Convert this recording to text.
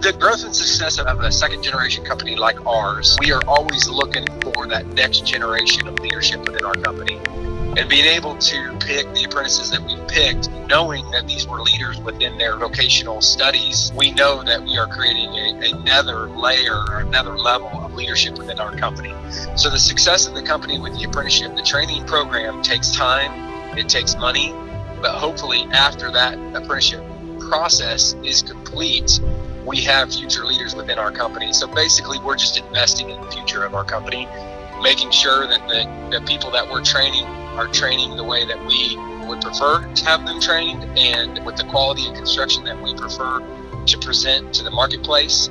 The growth and success of a second generation company like ours, we are always looking for that next generation of leadership within our company and being able to pick the apprentices that we've picked, knowing that these were leaders within their vocational studies, we know that we are creating a, another layer, another level of leadership within our company. So the success of the company with the apprenticeship, the training program takes time, it takes money, but hopefully after that apprenticeship process is complete, we have future leaders within our company. So basically, we're just investing in the future of our company, making sure that the, the people that we're training are training the way that we would prefer to have them trained and with the quality of construction that we prefer to present to the marketplace.